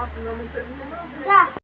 Tá.